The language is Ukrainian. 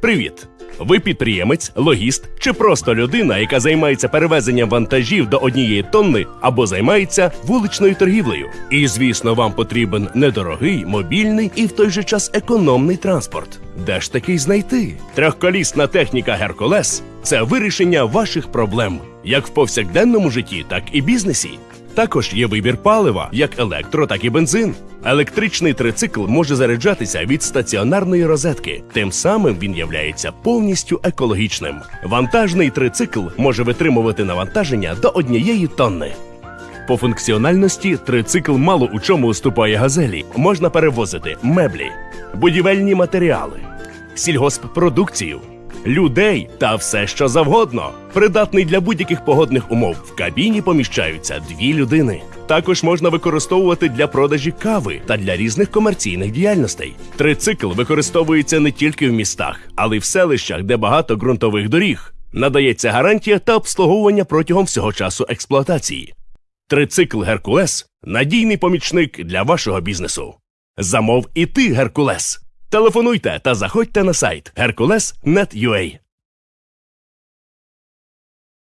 Привіт! Ви підприємець, логіст чи просто людина, яка займається перевезенням вантажів до однієї тонни або займається вуличною торгівлею. І звісно, вам потрібен недорогий, мобільний і в той же час економний транспорт. Де ж такий знайти? Трьохколісна техніка Геркулес це вирішення ваших проблем, як в повсякденному житті, так і бізнесі. Також є вибір палива, як електро, так і бензин. Електричний трицикл може заряджатися від стаціонарної розетки. Тим самим він являється повністю екологічним. Вантажний трицикл може витримувати навантаження до однієї тонни. По функціональності трицикл мало у чому уступає газелі. Можна перевозити меблі, будівельні матеріали, сільгосппродукцію, людей та все, що завгодно. Придатний для будь-яких погодних умов. В кабіні поміщаються дві людини. Також можна використовувати для продажі кави та для різних комерційних діяльностей. Трицикл використовується не тільки в містах, але й в селищах, де багато ґрунтових доріг. Надається гарантія та обслуговування протягом всього часу експлуатації. Трицикл Геркулес надійний помічник для вашого бізнесу. Замов і ти, Геркулес. Телефонуйте та заходьте на сайт Hercules.net.ua.